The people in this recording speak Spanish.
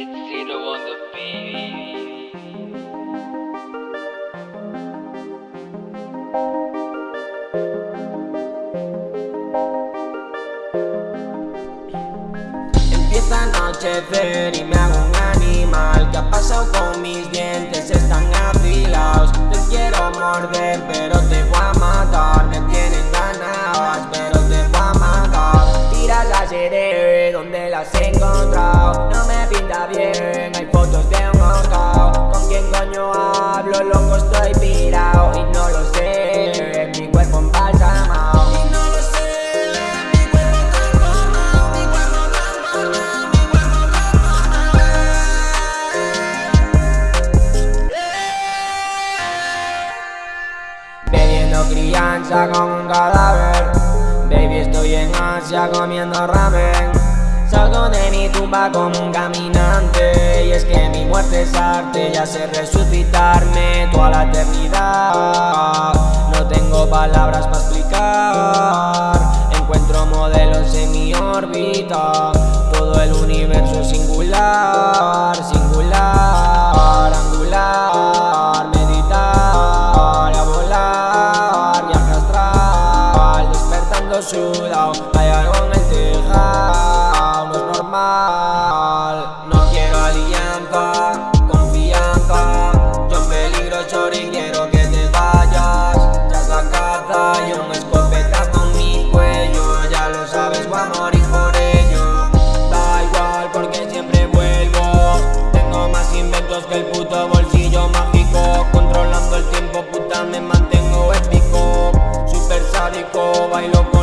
Empieza a anochecer y me hago un animal ¿Qué ha pasado con mis dientes? Están afilados. Te quiero morder pero te voy a matar. Me tienen ganas pero te voy a matar. Tiras las donde las he encontrado pinta bien, hay fotos de un ahorcado ¿Con quién coño hablo? Loco estoy pirado Y no lo sé, mi cuerpo embalsamado Y no lo sé, mi cuerpo transformado Mi cuerpo transformado, mi cuerpo transformado Bebiendo crianza con un cadáver. Baby estoy en Asia comiendo ramen Salgo de mi tumba como un caminante Y es que mi muerte es arte Ya sé resucitarme toda la eternidad. No tengo palabras para explicar Encuentro modelos en mi órbita Todo el universo es singular Singular, angular Meditar, a volar Viaje astral Despertando su a morir por ello Da igual porque siempre vuelvo. Tengo más inventos que el puto bolsillo mágico. Controlando el tiempo puta me mantengo épico. Super sádico, bailo con